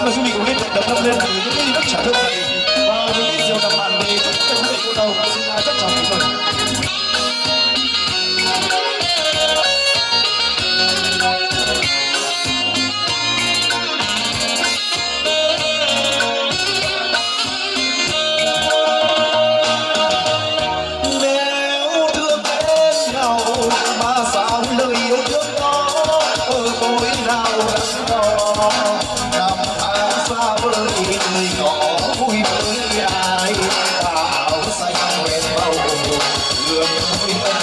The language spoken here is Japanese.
말씀하시면 우리 남자들이렇게 잘했 어. Yeah.